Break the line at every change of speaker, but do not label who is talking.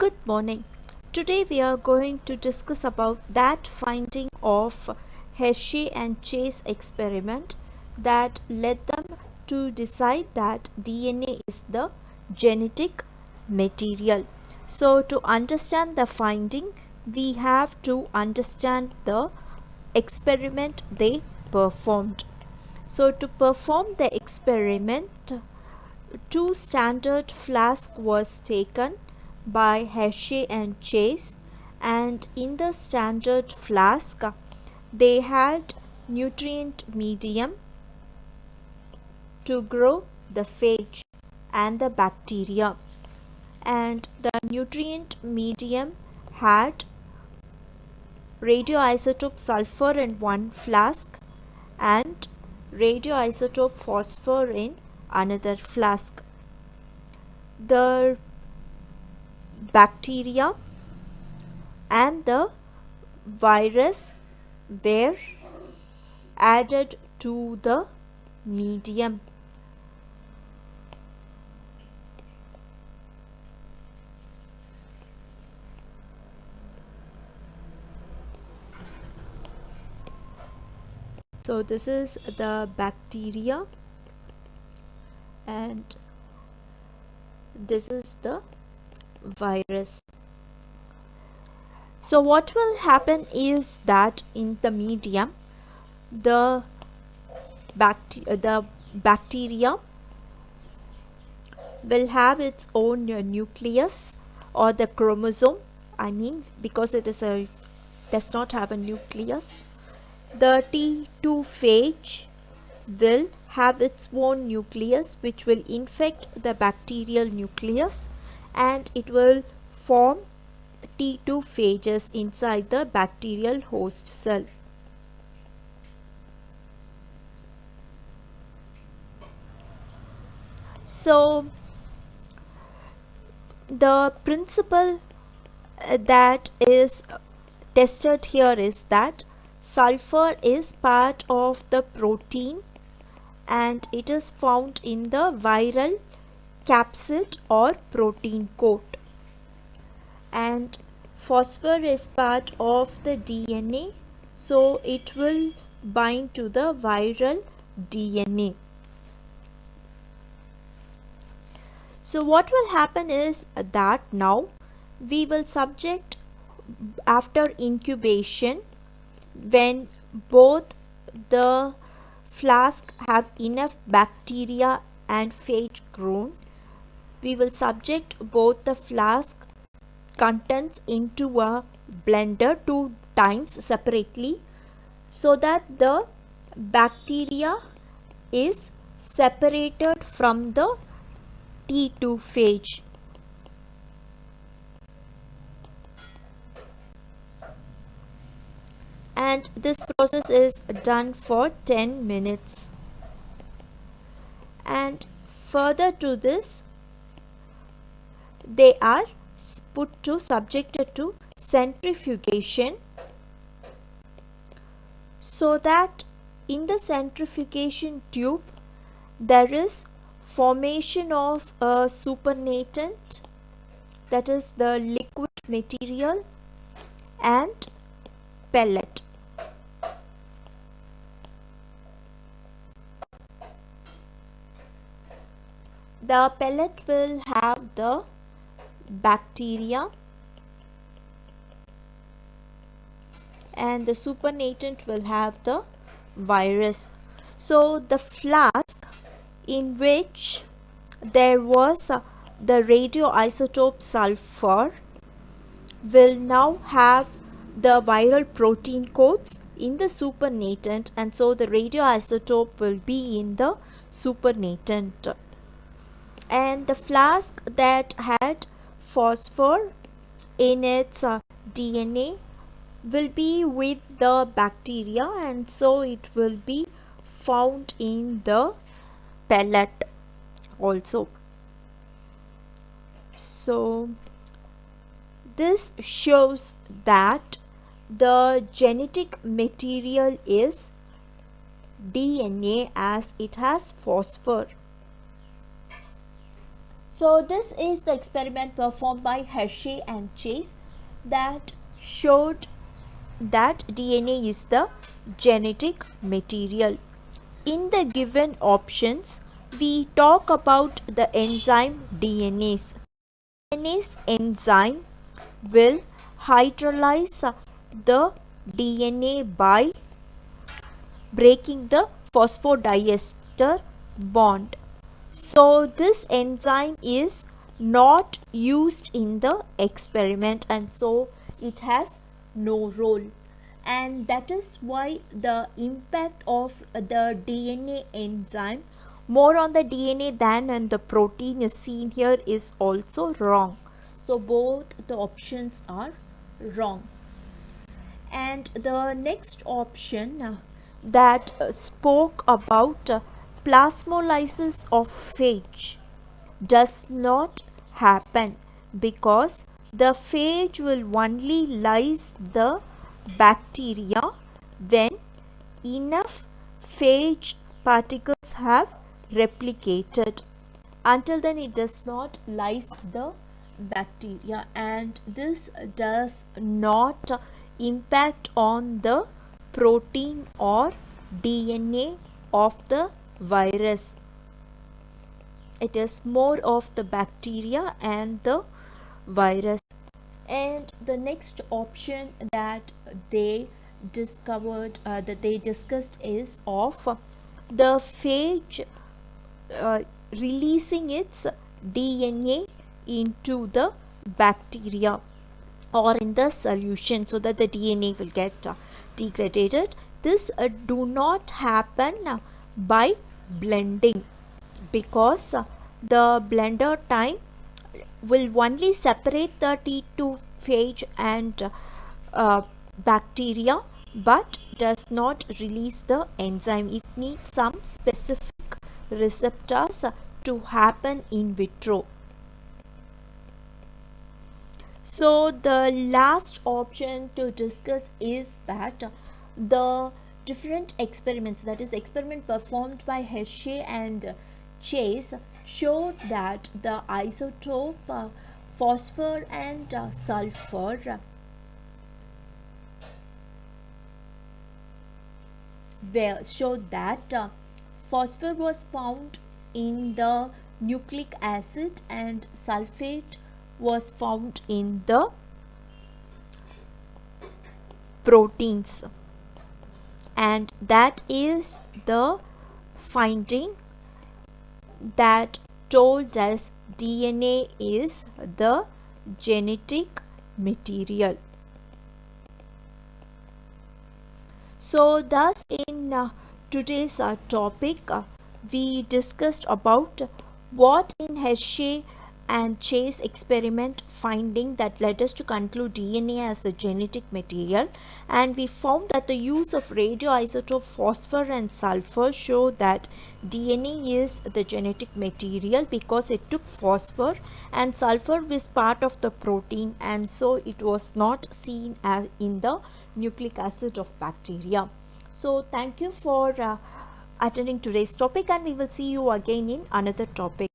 Good morning. Today we are going to discuss about that finding of Hershey and Chase experiment that led them to decide that DNA is the genetic material. So to understand the finding, we have to understand the experiment they performed. So to perform the experiment, two standard flask was taken by Hershey and Chase and in the standard flask they had nutrient medium to grow the phage and the bacteria and the nutrient medium had radioisotope sulfur in one flask and radioisotope phosphor in another flask. The bacteria and the virus were added to the medium. So this is the bacteria and this is the virus. So what will happen is that in the medium the bacteria the bacteria will have its own uh, nucleus or the chromosome i mean because it is a does not have a nucleus. The t2 phage will have its own nucleus which will infect the bacterial nucleus and it will form T2 phages inside the bacterial host cell. So the principle uh, that is tested here is that sulfur is part of the protein and it is found in the viral capsid or protein coat and phosphor is part of the DNA so it will bind to the viral DNA. So what will happen is that now we will subject after incubation when both the flask have enough bacteria and phage grown, we will subject both the flask contents into a blender two times separately so that the bacteria is separated from the T2 phage. and this process is done for 10 minutes and further to this they are put to subjected to centrifugation so that in the centrifugation tube there is formation of a supernatant that is the liquid material and pellet. The pellet will have the bacteria and the supernatant will have the virus. So the flask in which there was uh, the radioisotope sulfur will now have the viral protein coats in the supernatant and so the radioisotope will be in the supernatant. And the flask that had phosphor in its uh, DNA will be with the bacteria and so it will be found in the pellet also. So this shows that the genetic material is DNA as it has phosphor So this is the experiment performed by Hershey and Chase that showed that DNA is the genetic material. In the given options, we talk about the enzyme DNase. DNase enzyme will hydrolyze the DNA by breaking the phosphodiester bond. So this enzyme is not used in the experiment and so it has no role and that is why the impact of the DNase enzyme more on the DNA than on the protein is seen here is also wrong. So both the options are wrong. And the next option uh, that uh, spoke about uh, plasmolysis of phage does not happen because the phage will only lyse the bacteria when enough phage particles have replicated. Until then it does not lyse the bacteria and this does not impact on the protein or DNA of the virus. It is more of the bacteria and the virus and the next option that they discovered uh, that they discussed is of the phage uh, releasing its DNA into the bacteria or in the solution so that the DNA will get uh, degraded this uh, do not happen by blending because the blender time will only separate the T2 phage and uh, bacteria but does not release the enzyme. It needs some specific receptors to happen in vitro. So the last option to discuss is that the different experiments that is the experiment performed by Hershey and Chase showed that the isotope uh, phosphor and uh, sulfur where showed that uh, phosphor was found in the nucleic acid and sulfate was found in the proteins and that is the finding that told us DNA is the genetic material. So thus in uh, today's uh, topic uh, we discussed about what in Hershey and Chase experiment finding that led us to conclude DNA as the genetic material and we found that the use of radioisotope phosphor and sulfur show that DNA is the genetic material because it took phosphor and sulfur was part of the protein and so it was not seen as in the nucleic acid of bacteria. So thank you for uh, attending today's topic and we will see you again in another topic.